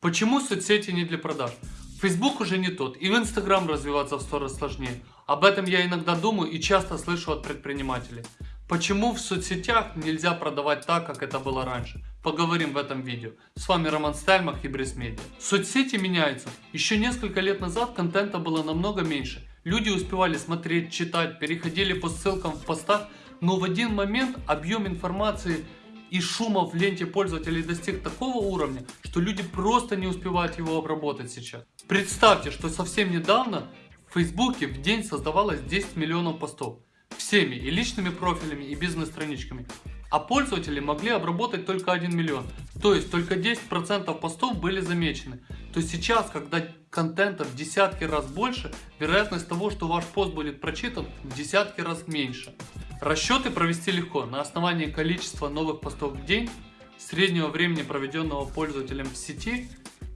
Почему соцсети не для продаж? Facebook уже не тот, и в Instagram развиваться в сто раз сложнее. Об этом я иногда думаю и часто слышу от предпринимателей. Почему в соцсетях нельзя продавать так, как это было раньше? Поговорим в этом видео. С вами Роман Стальмах и Брисмедиа. Соцсети меняются. Еще несколько лет назад контента было намного меньше. Люди успевали смотреть, читать, переходили по ссылкам в постах, но в один момент объем информации и шума в ленте пользователей достиг такого уровня, что люди просто не успевают его обработать сейчас. Представьте, что совсем недавно в Фейсбуке в день создавалось 10 миллионов постов. Всеми и личными профилями и бизнес-страничками. А пользователи могли обработать только 1 миллион. То есть только 10% постов были замечены. То сейчас, когда контента в десятки раз больше, вероятность того, что ваш пост будет прочитан в десятки раз меньше. Расчеты провести легко на основании количества новых постов в день, среднего времени проведенного пользователем в сети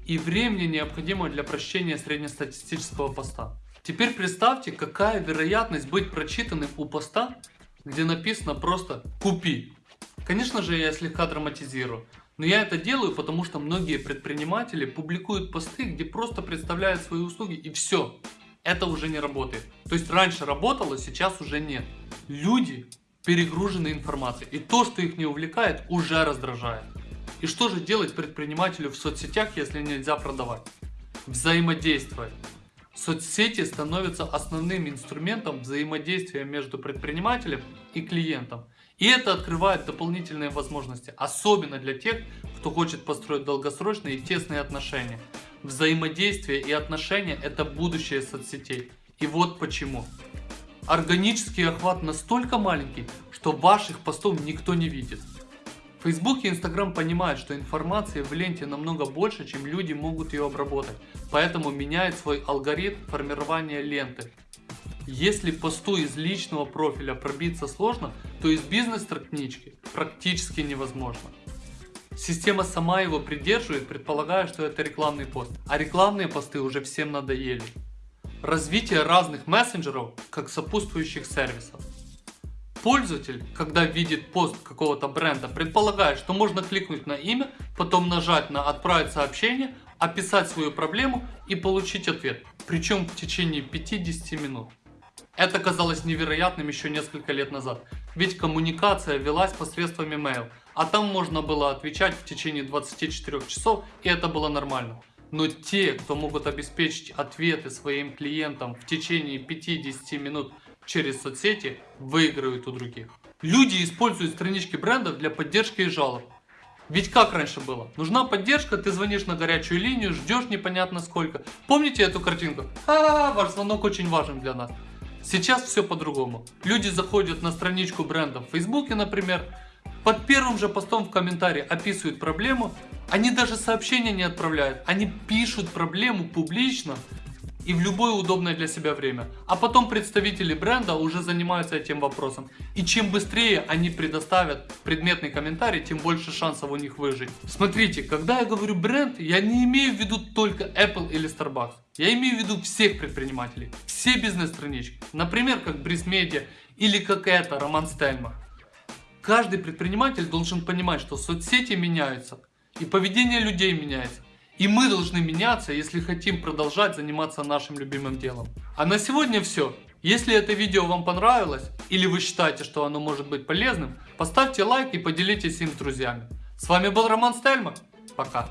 и времени необходимого для прочтения среднестатистического поста. Теперь представьте, какая вероятность быть прочитанным у поста, где написано просто «Купи». Конечно же, я слегка драматизирую. Но я это делаю, потому что многие предприниматели публикуют посты, где просто представляют свои услуги и все это уже не работает. То есть раньше работало, сейчас уже нет. Люди перегружены информацией. И то, что их не увлекает, уже раздражает. И что же делать предпринимателю в соцсетях, если нельзя продавать? Взаимодействовать. Соцсети становятся основным инструментом взаимодействия между предпринимателем и клиентом. И это открывает дополнительные возможности, особенно для тех, кто хочет построить долгосрочные и тесные отношения. Взаимодействие и отношения это будущее соцсетей. И вот почему. Органический охват настолько маленький, что ваших постов никто не видит. Facebook и Instagram понимают, что информации в ленте намного больше, чем люди могут ее обработать. Поэтому меняет свой алгоритм формирования ленты. Если посту из личного профиля пробиться сложно, то из бизнес-странички практически невозможно. Система сама его придерживает, предполагая, что это рекламный пост. А рекламные посты уже всем надоели. Развитие разных мессенджеров как сопутствующих сервисов. Пользователь, когда видит пост какого-то бренда, предполагает, что можно кликнуть на имя, потом нажать на «Отправить сообщение», описать свою проблему и получить ответ. Причем в течение 50 минут. Это казалось невероятным еще несколько лет назад, ведь коммуникация велась посредством email, а там можно было отвечать в течение 24 часов и это было нормально. Но те, кто могут обеспечить ответы своим клиентам в течение 50 минут через соцсети, выиграют у других. Люди используют странички брендов для поддержки и жалоб. Ведь как раньше было? Нужна поддержка, ты звонишь на горячую линию, ждешь непонятно сколько. Помните эту картинку? А, ваш звонок очень важен для нас. Сейчас все по-другому. Люди заходят на страничку бренда в Фейсбуке, например, под первым же постом в комментарии описывают проблему, они даже сообщения не отправляют, они пишут проблему публично и в любое удобное для себя время. А потом представители бренда уже занимаются этим вопросом. И чем быстрее они предоставят предметный комментарий, тем больше шансов у них выжить. Смотрите, когда я говорю бренд, я не имею в виду только Apple или Starbucks. Я имею в виду всех предпринимателей, все бизнес-странички. Например, как Breeze Media или как это, Роман Стельмах. Каждый предприниматель должен понимать, что соцсети меняются и поведение людей меняется. И мы должны меняться, если хотим продолжать заниматься нашим любимым делом. А на сегодня все. Если это видео вам понравилось, или вы считаете, что оно может быть полезным, поставьте лайк и поделитесь им с друзьями. С вами был Роман Стельман. Пока.